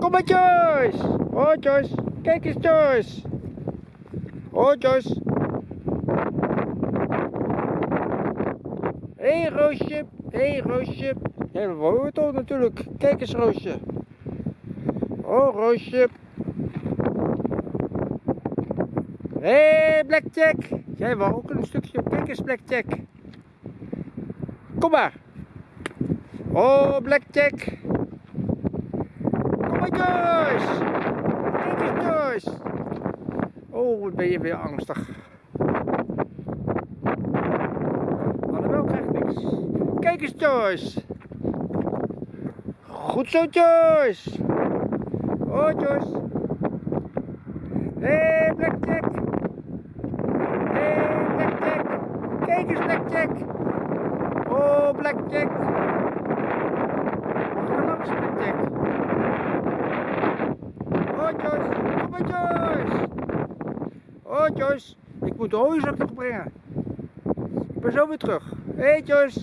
Kom maar Joyce. Oh Joyce. Kijk eens Joyce. Oh Joyce. Hé hey, Roosje. Hé hey, Roosje. Wou het ook natuurlijk. Kijk eens Roosje. Oh Roosje. Hé hey, Blackjack. Jij wou ook een stukje. Kijk eens Blackjack. Kom maar. Oh Blackjack. Joyce. Kijk eens Joyce. Oh, wat ben je weer angstig. Annabel krijgt niks. Kijk eens Joyce. Goed zo Joyce. Oh Joyce. Hé hey, Blackjack. Hé hey, Blackjack. Kijk eens Blackjack. Oh Blackjack. Mag er langs Blackjack. Oh Joyce. Kom maar Joyce. Oh Joyce. Ik moet de hooizak nog brengen. Ik ben zo weer terug. Hé hey, Joyce.